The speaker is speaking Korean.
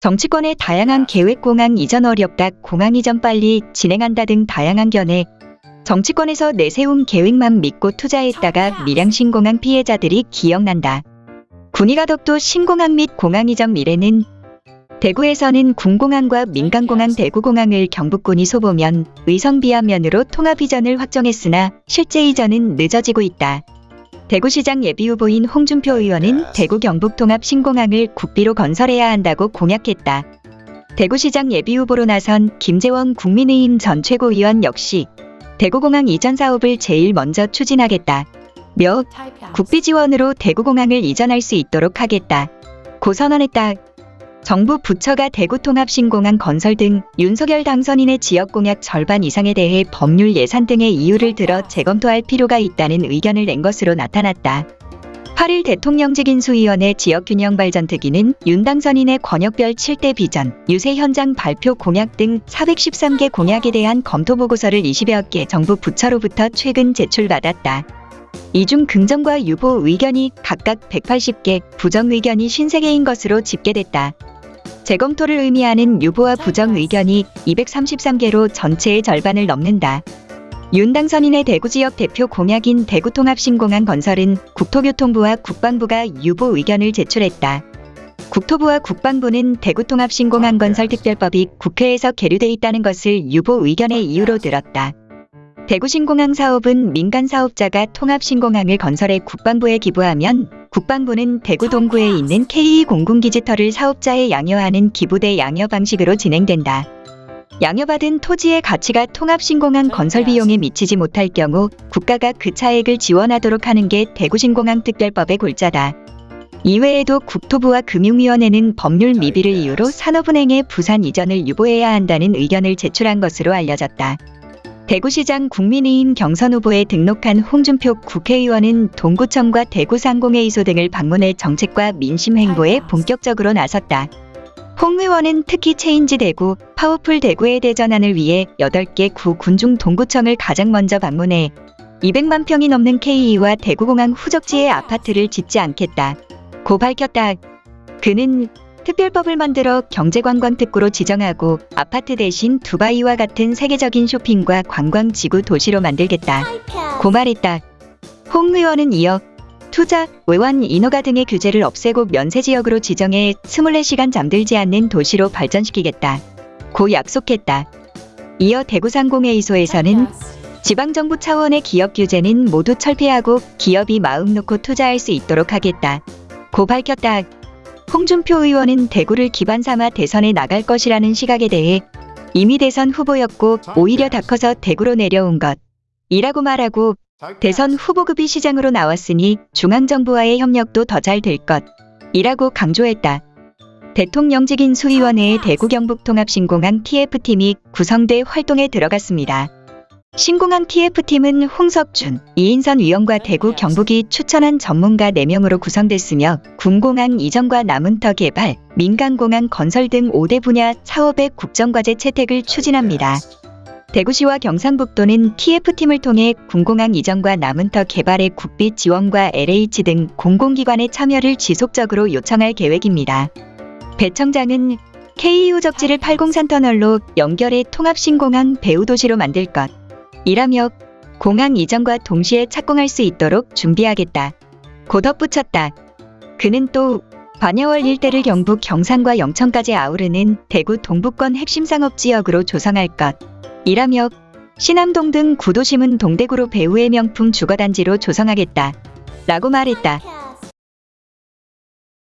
정치권의 다양한 계획 공항 이전 어렵다, 공항 이전 빨리 진행한다 등 다양한 견해. 정치권에서 내세운 계획만 믿고 투자했다가 밀양 신공항 피해자들이 기억난다. 군의가덕도 신공항 및 공항 이전 미래는 대구에서는 군공항과 민간공항 대구공항을 경북군이 소보면 의성 비안면으로 통합 이전을 확정했으나 실제 이전은 늦어지고 있다. 대구시장 예비후보인 홍준표 의원은 대구 경북 통합 신공항을 국비로 건설해야 한다고 공약했다. 대구시장 예비후보로 나선 김재원 국민의힘 전 최고위원 역시 대구공항 이전 사업을 제일 먼저 추진하겠다. 며 국비 지원으로 대구공항을 이전할 수 있도록 하겠다. 고 선언했다. 정부 부처가 대구통합 신공항 건설 등 윤석열 당선인의 지역 공약 절반 이상에 대해 법률 예산 등의 이유를 들어 재검토할 필요가 있다는 의견을 낸 것으로 나타났다. 8일 대통령직 인수위원회 지역균형발전특위는 윤 당선인의 권역별 7대 비전, 유세 현장 발표 공약 등 413개 공약에 대한 검토 보고서를 20여 개 정부 부처로부터 최근 제출받았다. 이 중 긍정과 유보 의견이 각각 180개, 부정 의견이 53개인 것으로 집계됐다. 재검토를 의미하는 유보와 부정 의견이 233개로 전체의 절반을 넘는다. 윤 당선인의 대구 지역 대표 공약인 대구통합신공항 건설은 국토교통부와 국방부가 유보 의견을 제출했다. 국토부와 국방부는 대구통합신공항 건설 특별법이 국회에서 계류돼 있다는 것을 유보 의견의 이유로 들었다. 대구신공항 사업은 민간 사업자가 통합신공항을 건설해 국방부에 기부하면 국방부는 대구 동구에 있는 K 공군기지터를 사업자에 양여하는 기부대 양여 방식으로 진행된다. 양여받은 토지의 가치가 통합신공항 건설 비용에 미치지 못할 경우 국가가 그 차액을 지원하도록 하는 게 대구신공항 특별법의 골자다. 이외에도 국토부와 금융위원회는 법률 미비를 이유로 산업은행의 부산 이전을 유보해야 한다는 의견을 제출한 것으로 알려졌다. 대구시장 국민의힘 경선 후보에 등록한 홍준표 국회의원은 동구청과 대구상공회의소 등을 방문해 정책과 민심 행보에 본격적으로 나섰다. 홍 의원은 특히 Change 대구, 파워풀 대구의 대전환을 위해 8개 구군 중 동구청을 가장 먼저 방문해 200만 평이 넘는 K2와 대구공항 후적지에 아파트를 짓지 않겠다. 고 밝혔다. 그는 특별법을 만들어 경제관광특구로 지정하고 아파트 대신 두바이와 같은 세계적인 쇼핑과 관광지구 도시로 만들겠다. 고 말했다. 홍 의원은 이어 투자, 외환, 인허가 등의 규제를 없애고 면세지역으로 지정해 24시간 잠들지 않는 도시로 발전시키겠다. 고 약속했다. 이어 대구상공회의소에서는 지방정부 차원의 기업 규제는 모두 철폐하고 기업이 마음 놓고 투자할 수 있도록 하겠다. 고 밝혔다. 홍준표 의원은 대구를 기반 삼아 대선에 나갈 것이라는 시각에 대해 이미 대선 후보였고 오히려 다 커서 대구로 내려온 것. 이라고 말하고 대선 후보급이 시장으로 나왔으니 중앙정부와의 협력도 더 잘 될 것. 이라고 강조했다. 대통령직 인수위원회의 대구 경북 통합 신공항 TF팀이 구성돼 활동에 들어갔습니다. 신공항 TF팀은 홍석준, 이인선 위원과 대구 경북이 추천한 전문가 4명으로 구성됐으며 군공항 이전과 남은터 개발, 민간공항 건설 등 5대 분야 사업의 국정과제 채택을 추진합니다. 대구시와 경상북도는 TF팀을 통해 군공항 이전과 남은터 개발의 국비 지원과 LH 등 공공기관의 참여를 지속적으로 요청할 계획입니다. 배 청장은 KU 적지를 803 터널로 연결해 통합신공항 배후도시로 만들 것. 이라며 공항 이전과 동시에 착공할 수 있도록 준비하겠다. 고 덧붙였다. 그는 또 반야월 일대를 경북 경산과 영천까지 아우르는 대구 동부권 핵심 상업지역으로 조성할 것. 이라며 신암동 등 구도심은 동대구로 배후의 명품 주거단지로 조성하겠다. 라고 말했다.